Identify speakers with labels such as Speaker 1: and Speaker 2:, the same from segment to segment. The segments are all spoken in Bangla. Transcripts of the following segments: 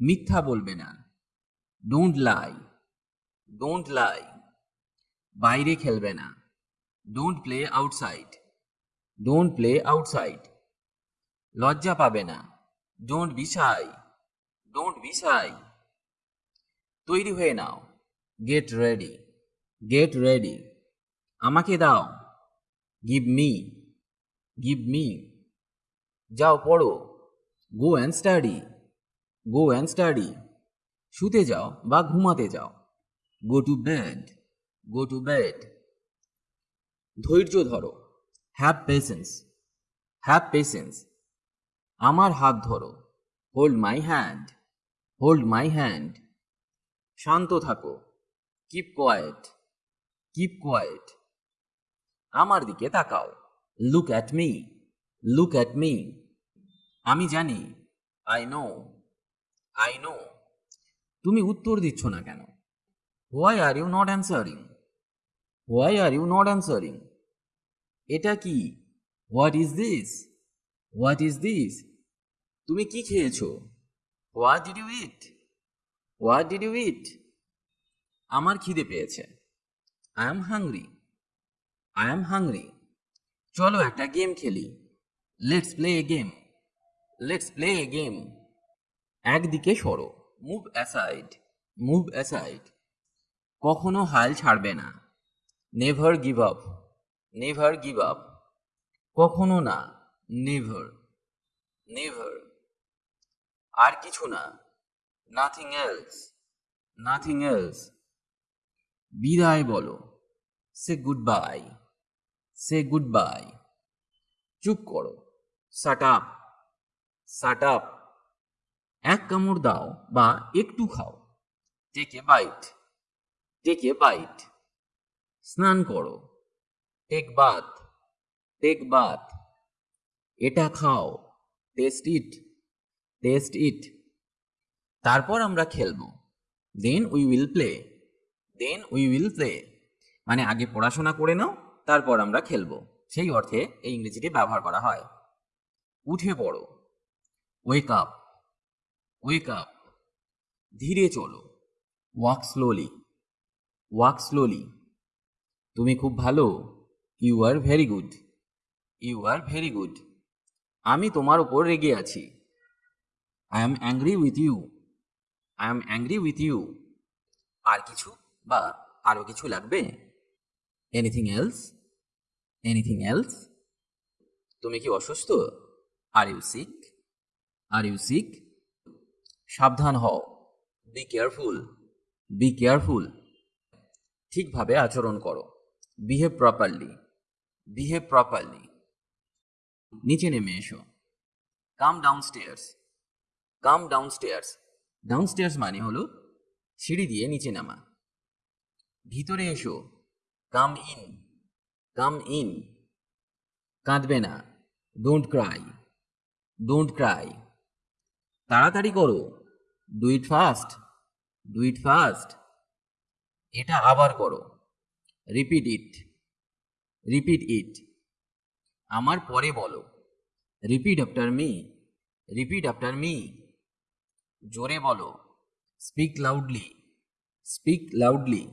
Speaker 1: মিথ্যা বলবে না। ডোন্ট লাই ডোন্ট লাই বাইরে খেলবে না। Don't play outside don't play outside লজ্জা পাবে না। Don't be shy don't be shy তৈরি হয়ে নাও। গেট রেডি গেট রেডি আমাকে দাও। গিভ মি গিভ মি যাও, পড়ো। Go and study go and study শুতে যাও বা ঘুমাতে যাও। Go to bed go to bed ধৈর্য ধরো। হ্যাভ পেশেন্স হ্যাভ পেশেন্স আমার হাত ধরো। Hold my hand hold my hand শান্ত থাকো। কিপ কোয়াইট কিপ কোয়াইট আমার দিকে তাকাও। Look at me look at me আমি জানি। আই নো আই নো তুমি উত্তর দিচ্ছ না কেন? Why are you not answering why are you not answering এটা কি? What is this what is this তুমি কি খেয়েছো? What did you eat what did you eat আমার খিদে পেয়েছে। I am hungry I am hungry চলো একটা গেম খেলি। Let's play a game let's play a game একদিকে সরো। মুভ অ্যাসাইড মুভ অ্যাসাইড কখনো হাল ছাড়বে না। Never give up never give up কখনো না নেভার নেভার আর কিছু না। নাথিং এলস নাথিং এলস বিদায় বলো। Say goodbye say goodbye চুপ করো। শাট আপ শাট আপ এক কামড় দাও বা একটু খাও। Take a bite take a bite স্নান করো। টেক বাথ টেক বাথ এটা খাও। টেস্ট ইট টেস্ট ইট তারপর আমরা খেলব। Then we will play then we will play মানে আগে পড়াশোনা করে নাও, তারপর আমরা খেলব। সেই অর্থে এই ইংরেজিটি ব্যবহার করা হয়। উঠে পড়ো। ওয়েক আপ ওয়েক আপ ধীরে চলো। ওয়াক স্লোলি ওয়াক স্লোলি তুমি খুব ভালো। You are very good you are very good আমি তোমার ওপর রেগে আছি। I am angry with you I am angry with you আর কিছু বা আরও কিছু লাগবে? এনিথিং এলস এনিথিং এলস তুমি কি অসুস্থ? Are you sick are you sick সাবধান হও। বি কেয়ারফুল বি কেয়ারফুল ঠিকভাবে আচরণ করো। বিহেভ প্রপারলি বিহেভ প্রপারলি নিচে নেমে এসো। Come downstairs come downstairs downstairs মানে হলো সিঁড়ি দিয়ে নিচে নামা। ভিতরে এসো। কাম ইন কাম ইন কাঁদবে না। ডোন্ট ক্রাই ডোন্ট ক্রাই তাড়াতাড়ি করো। Do it fast do it fast এটা আবার করো। রিপিট ইট রিপিট ইট আমার পরে বলো। Repeat after me repeat after me জোরে বলো। স্পিক লাউডলি স্পিক লাউডলি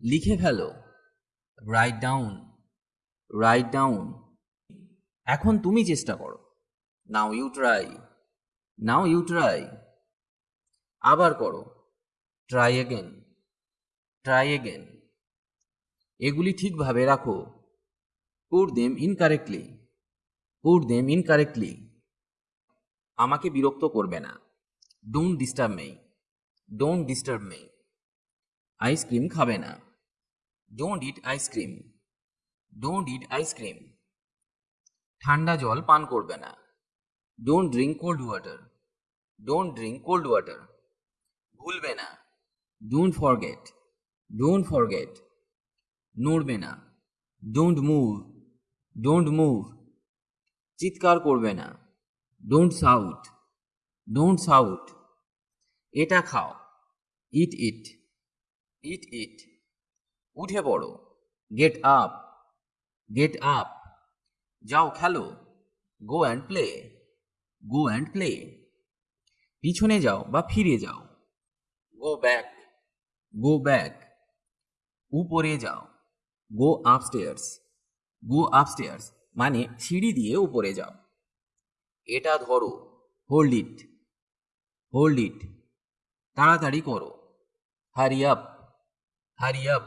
Speaker 1: লিখে ফেলো। রাইট ডাউন রাইট ডাউন এখন তুমি চেষ্টা করো। Now you try now you try আবার করো। ট্রাই এগেন ট্রাই এগেন এগুলি ঠিকভাবে রাখো। Put them incorrectly put them incorrectly আমাকে বিরক্ত করবে না। Don't disturb me don't disturb me ice cream খাবে না। Don't eat ice cream don't eat ice cream ঠান্ডা জল পান করবে না। Don't drink cold water don't drink cold water ভুলবে না। ডোন্ট ফরগেট ডোন্ট ফরগেট নড়বে না। ডোন্ট মুভ ডোন্ট মুভ চিৎকার করবে না। ডোন্ট সাউট ডোন্ট সাউট এটা খাও ইট ইট ইট ইট উঠে পড়ো গেট আপ গেট আপ যাও খেলো go and play go and play পিছনে যাও বা ফিরে যাও। গো ব্যাক গো ব্যাক উপরে যাও। গো আপস্টেয়ার্স গো আপস্টেয়ার্স মানে সিঁড়ি দিয়ে উপরে যাও। এটা ধরো। হোল্ড ইট হোল্ড ইট তাড়াতাড়ি করো। হারি আপ হারি আপ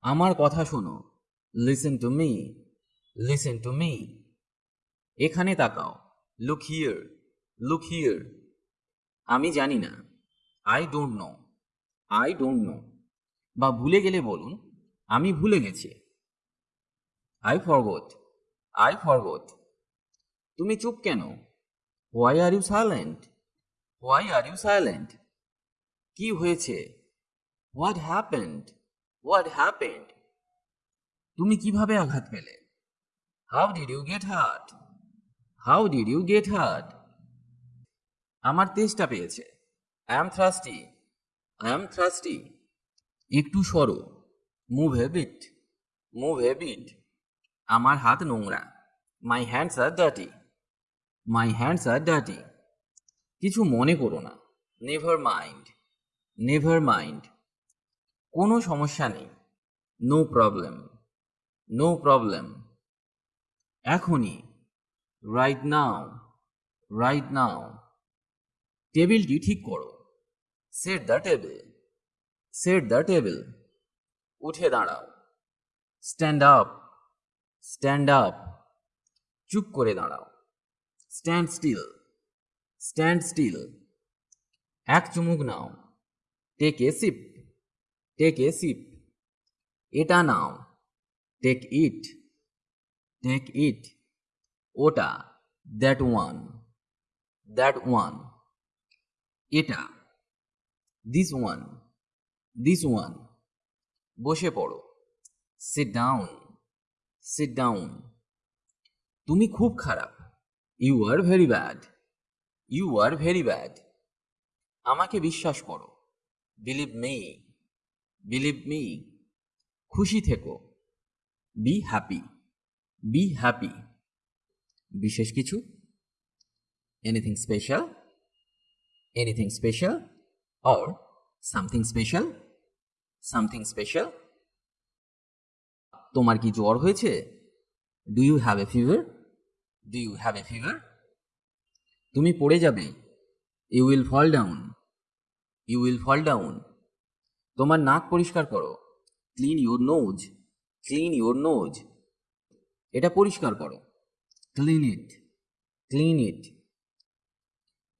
Speaker 1: আমার কথা শোনো। Listen to me listen to me এখানে তাকাও। লুক হিয়ার লুক হিয়ার আমি জানি না। I don't know I don't know বা ভুলে গেলে বলুন, আমি ভুলে গেছি। আই ফরগট আই ফরগট তুমি চুপ কেন? Why are you silent why are you silent কি হয়েছে? হোয়াট হ্যাপেন্ড হোয়াট হ্যাপেন্ড তুমি কীভাবে আঘাত পেলে? How did you get hurt how did you get hurt আমার তেষ্টা পেয়েছে। I am thirsty I am thirsty একটু সরো মুভ হ্যাবিট মুভ হ্যাবিট আমার হাত নোংরা। My hands R ডাটি my hands আর ডাটি কিছু মনে করো না। নেভার মাইন্ড নেভার মাইন্ড কোনো সমস্যা নেই। নো প্রবলেম নো প্রবলেম এখনই। রাইট নাও রাইট নাও টেবিলটি ঠিক করো। Set the table set the table উঠে দাঁড়াও। স্ট্যান্ড আপ স্ট্যান্ড আপ চুপ করে দাঁড়াও। স্ট্যান্ড স্টিল স্ট্যান্ড স্টিল এক চুমুক নাও। Take a sip take a sip এটা নাও। টেক ইট টেক ইট ওটা দ্যাট ওয়ান দ্যাট ওয়ান এটা। দিস ওয়ান দিস ওয়ান বসে পড়ো। সিট ডাউন সিট ডাউন তুমি খুব খারাপ। You are very bad you are very bad আমাকে বিশ্বাস করো। বিলিভ মি বিলিভ মি খুশি থেকো। বি হ্যাপি বি হ্যাপি বিশেষ কিছু? Anything special anything special or something special something special তোমার কি জ্বর হয়েছে? Do you have a fever do you have a fever তুমি পড়ে যাবে। You will fall down you will fall down তোমার নাক পরিষ্কার করো। Clean your nose clean your nose এটা পরিষ্কার করো। ক্লিন ইট ক্লিন ইট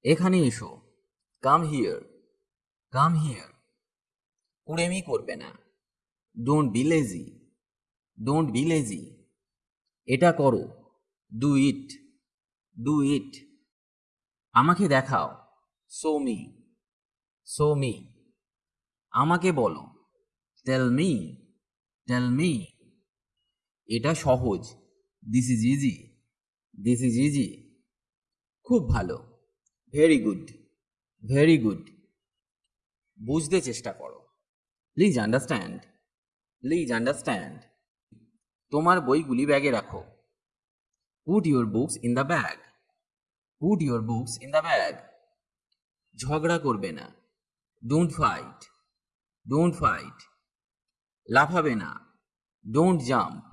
Speaker 1: এখানে এসো। কাম হিয়ার কাম হিয়ার কুড়েমি করবে না। Don't be lazy don't be lazy এটা করো। ডু ইট ডু ইট আমাকে দেখাও। সো মি সো মি আমাকে বলো। টেল মি টেল মি এটা সহজ। This is easy this is easy খুব ভালো। ভেরি গুড ভেরি গুড বুঝতে চেষ্টা করো। প্লিজ আন্ডারস্ট্যান্ড প্লিজ আন্ডারস্ট্যান্ড তোমার বইগুলি ব্যাগে রাখো। Put your books in the bag put your books in the bag ঝগড়া করবে না। ডোন্ট ফাইট ডোন্ট ফাইট লাফাবে না। Don't jump